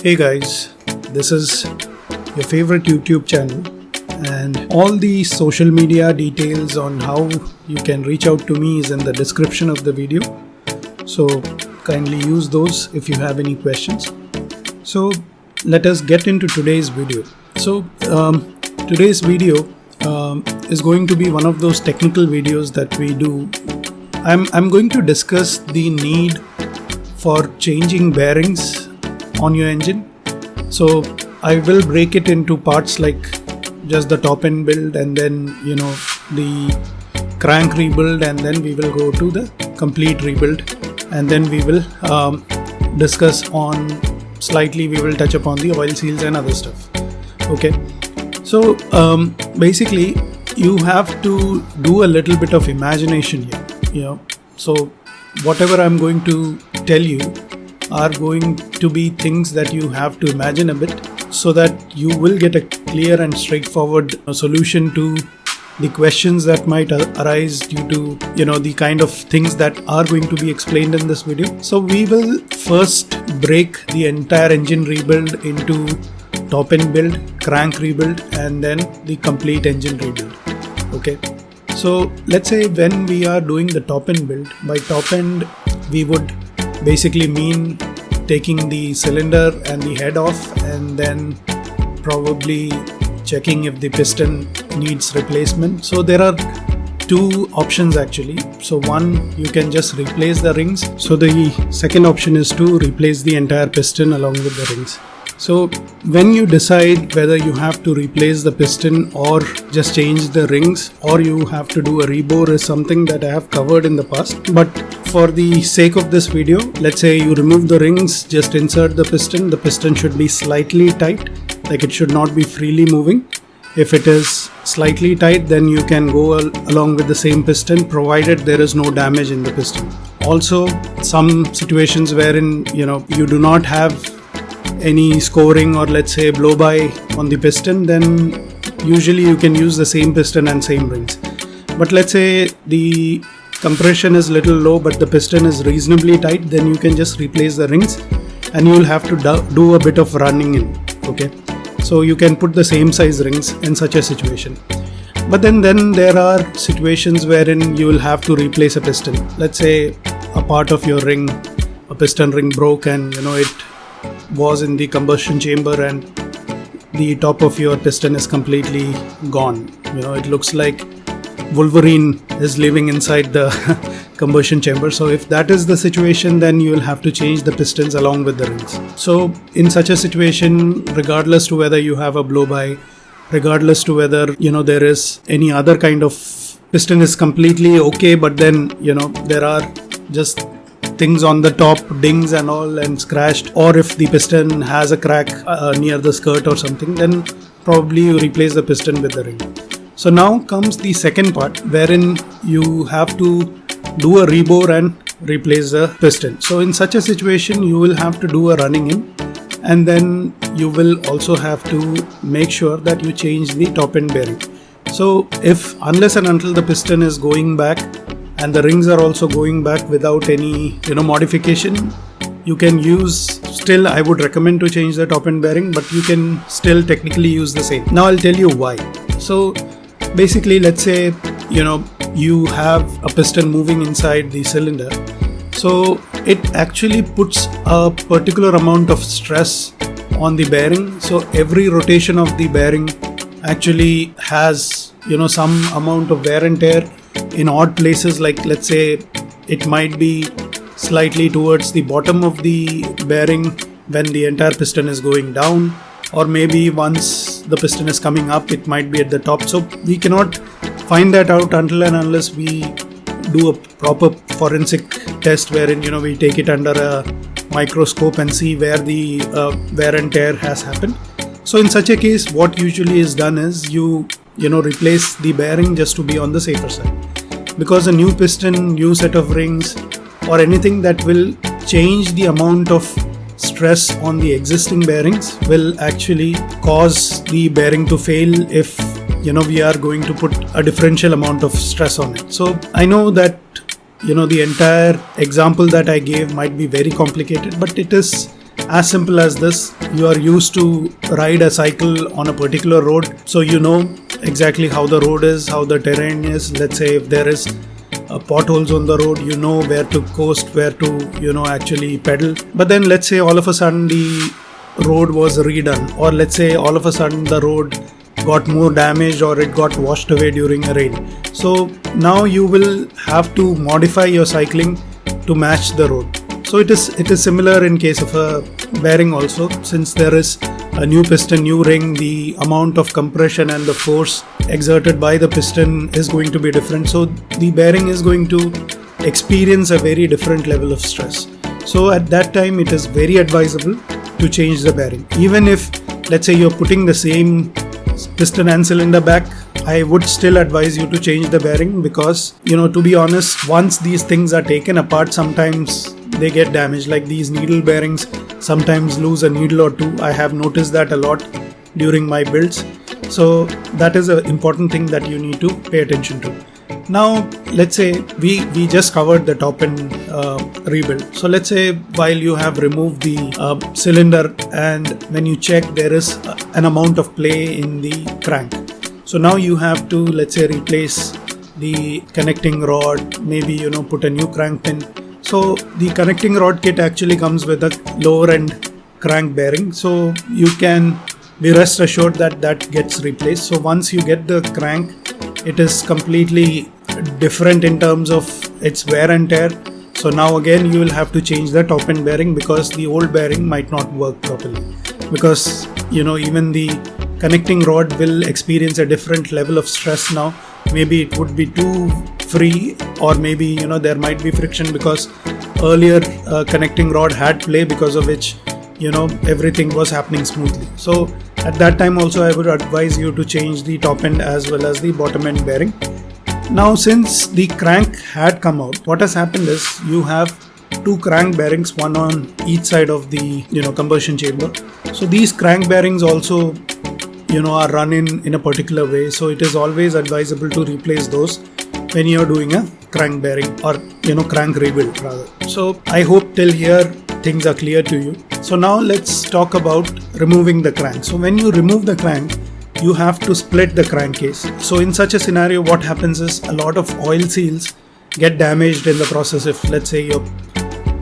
Hey guys, this is your favorite YouTube channel, and all the social media details on how you can reach out to me is in the description of the video. So, kindly use those if you have any questions. So, let us get into today's video. So, um, today's video um, is going to be one of those technical videos that we do. I'm, I'm going to discuss the need for changing bearings on your engine. So I will break it into parts like just the top end build and then you know the crank rebuild and then we will go to the complete rebuild. And then we will um, discuss on slightly we will touch upon the oil seals and other stuff. Okay? So um, basically you have to do a little bit of imagination here you know. So whatever i'm going to tell you are going to be things that you have to imagine a bit so that you will get a clear and straightforward solution to the questions that might arise due to you know the kind of things that are going to be explained in this video. So we will first break the entire engine rebuild into top end build crank rebuild and then the complete engine rebuild. Okay? So let's say when we are doing the top end build by top end we would basically mean taking the cylinder and the head off and then probably checking if the piston needs replacement. So there are two options actually. So one you can just replace the rings. So the second option is to replace the entire piston along with the rings so when you decide whether you have to replace the piston or just change the rings or you have to do a rebore is something that I have covered in the past. But for the sake of this video, let's say you remove the rings, just insert the piston. The piston should be slightly tight, like it should not be freely moving. If it is slightly tight, then you can go al along with the same piston provided there is no damage in the piston. Also, some situations wherein you know you do not have any scoring or let's say blow by on the piston then usually you can use the same piston and same rings but let's say the compression is little low but the piston is reasonably tight then you can just replace the rings and you will have to do a bit of running in okay? So you can put the same size rings in such a situation. But then then there are situations wherein you will have to replace a piston. Let's say a part of your ring a piston ring broke and you know it was in the combustion chamber and the top of your piston is completely gone. You know, it looks like Wolverine is living inside the combustion chamber. So if that is the situation, then you will have to change the pistons along with the rings. So in such a situation, regardless to whether you have a blow by, regardless to whether, you know, there is any other kind of piston is completely okay, but then, you know, there are just things on the top dings and all and scratched. Or if the piston has a crack uh, near the skirt or something then probably you replace the piston with the ring. So now comes the second part wherein you have to do a rebore and replace the piston. So in such a situation you will have to do a running in and then you will also have to make sure that you change the top end bearing. So if unless and until the piston is going back and the rings are also going back without any you know modification. You can use still I would recommend to change the top end bearing but you can still technically use the same. Now I'll tell you why. So basically let's say you know you have a piston moving inside the cylinder. So it actually puts a particular amount of stress on the bearing. So every rotation of the bearing actually has you know some amount of wear and tear in odd places like let's say it might be slightly towards the bottom of the bearing when the entire piston is going down or maybe once the piston is coming up it might be at the top. So we cannot find that out until and unless we do a proper forensic test wherein you know we take it under a microscope and see where the uh, wear and tear has happened. So in such a case what usually is done is you you know replace the bearing just to be on the safer side because a new piston new set of rings or anything that will change the amount of stress on the existing bearings will actually cause the bearing to fail if you know we are going to put a differential amount of stress on it. So i know that you know the entire example that i gave might be very complicated but it is as simple as this. You are used to ride a cycle on a particular road so you know exactly how the road is how the terrain is. Let's say if there is uh, potholes on the road you know where to coast where to you know actually pedal. But then let's say all of a sudden the road was redone or let's say all of a sudden the road got more damaged or it got washed away during a rain. So now you will have to modify your cycling to match the road. So it is it is similar in case of a bearing also since there is a new piston new ring the amount of compression and the force exerted by the piston is going to be different. So the bearing is going to experience a very different level of stress. So at that time it is very advisable to change the bearing. Even if let's say you're putting the same piston and cylinder back I would still advise you to change the bearing because you know to be honest once these things are taken apart sometimes they get damaged. Like these needle bearings sometimes lose a needle or two. I have noticed that a lot during my builds. So that is an important thing that you need to pay attention to. Now let's say we we just covered the top end uh, rebuild. So let's say while you have removed the uh, cylinder and when you check there is an amount of play in the crank. So now you have to let's say replace the connecting rod maybe you know put a new crank pin so the connecting rod kit actually comes with a lower end crank bearing. So you can be rest assured that that gets replaced. So once you get the crank it is completely different in terms of its wear and tear. So now again you will have to change the top end bearing because the old bearing might not work properly. Because you know even the connecting rod will experience a different level of stress now. Maybe it would be too free or maybe you know there might be friction because earlier uh, connecting rod had play because of which you know everything was happening smoothly so at that time also i would advise you to change the top end as well as the bottom end bearing now since the crank had come out, what has happened is you have two crank bearings, one on each side of the you know combustion chamber. So these crank bearings also you know are run in in a particular way. So it is always advisable to replace those when you're doing a crank bearing or you know crank rebuild rather. So I hope till here things are clear to you. So now let's talk about removing the crank. So when you remove the crank, you have to split the crankcase. So in such a scenario, what happens is a lot of oil seals get damaged in the process if let's say you're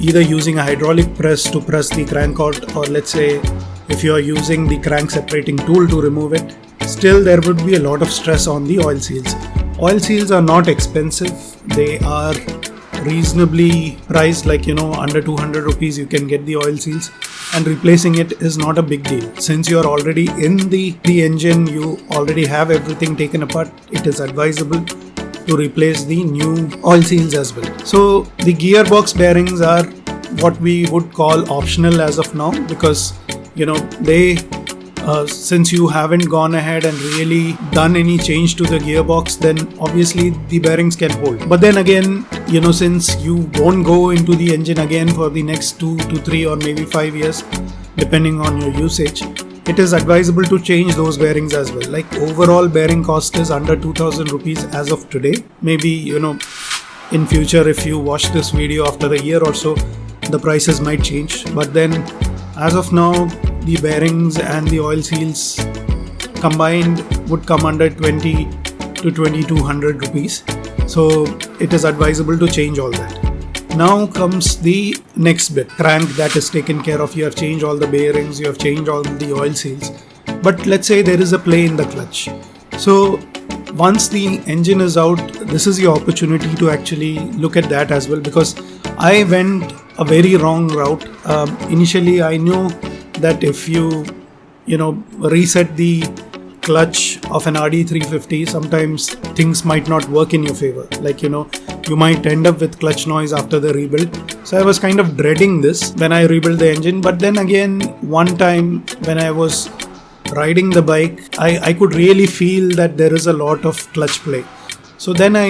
either using a hydraulic press to press the crank out or let's say if you're using the crank separating tool to remove it, still there would be a lot of stress on the oil seals. Oil seals are not expensive. They are reasonably priced like you know under 200 rupees you can get the oil seals and replacing it is not a big deal since you are already in the the engine you already have everything taken apart it is advisable to replace the new oil seals as well so the gearbox bearings are what we would call optional as of now because you know they uh, since you haven't gone ahead and really done any change to the gearbox then obviously the bearings can hold. But then again you know since you won't go into the engine again for the next two to three or maybe five years depending on your usage it is advisable to change those bearings as well. Like overall bearing cost is under 2000 rupees as of today. Maybe you know in future if you watch this video after a year or so the prices might change. But then as of now the bearings and the oil seals combined would come under 20 to 2200 rupees. So it is advisable to change all that. Now comes the next bit. Crank that is taken care of. You have changed all the bearings you have changed all the oil seals. But let's say there is a play in the clutch. So once the engine is out this is your opportunity to actually look at that as well because i went a very wrong route. Um, initially i knew that if you you know reset the clutch of an RD350 sometimes things might not work in your favor. Like you know you might end up with clutch noise after the rebuild. So I was kind of dreading this when I rebuilt the engine. But then again one time when I was riding the bike I, I could really feel that there is a lot of clutch play. So then I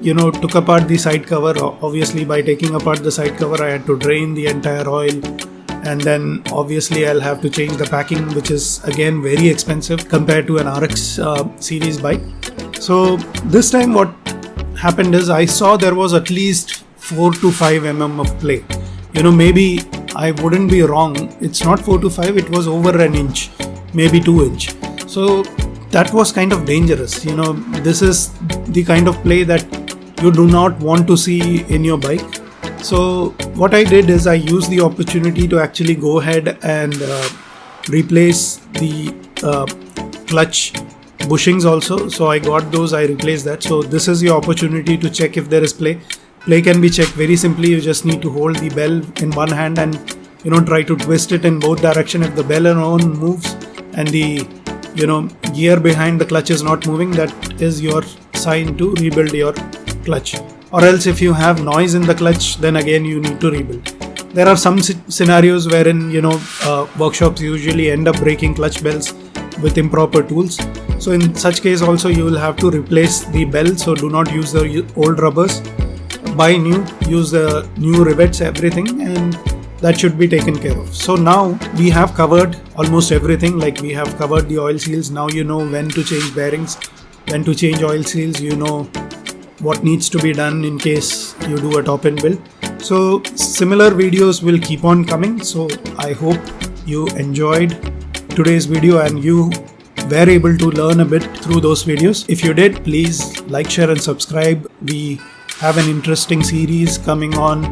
you know took apart the side cover. Obviously by taking apart the side cover I had to drain the entire oil and then obviously I'll have to change the packing which is again very expensive compared to an RX uh, series bike so this time what happened is I saw there was at least 4 to 5 mm of play you know maybe I wouldn't be wrong. It's not 4 to 5, it was over an inch, maybe 2 inch. So that was kind of dangerous. You know, this is the kind of play that you do not want to see in your bike. So what I did is I used the opportunity to actually go ahead and uh, replace the uh, clutch bushings also. So i got those i replaced that. So this is your opportunity to check if there is play. Play can be checked very simply. You just need to hold the bell in one hand and you know try to twist it in both direction. If the bell alone moves and the you know gear behind the clutch is not moving that is your sign to rebuild your clutch or else if you have noise in the clutch then again you need to rebuild. There are some scenarios wherein you know uh, workshops usually end up breaking clutch bells with improper tools. So in such case also you will have to replace the bell so do not use the old rubbers. Buy new use the new rivets everything and that should be taken care of. So now we have covered almost everything like we have covered the oil seals. Now you know when to change bearings when to change oil seals. You know what needs to be done in case you do a top end build so similar videos will keep on coming so i hope you enjoyed today's video and you were able to learn a bit through those videos. If you did, please like, share and subscribe. We have an interesting series coming on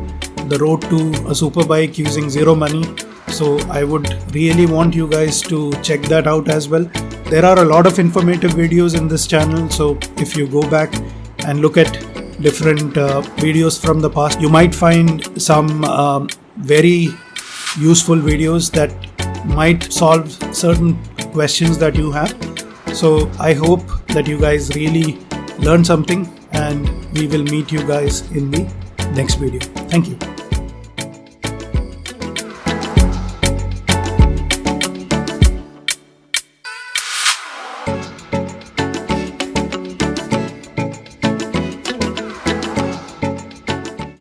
the road to a superbike using zero money. So I would really want you guys to check that out as well. There are a lot of informative videos in this channel. So if you go back and look at different uh, videos from the past, you might find some um, very useful videos that might solve certain questions that you have. So I hope that you guys really learn something and we will meet you guys in the next video. Thank you.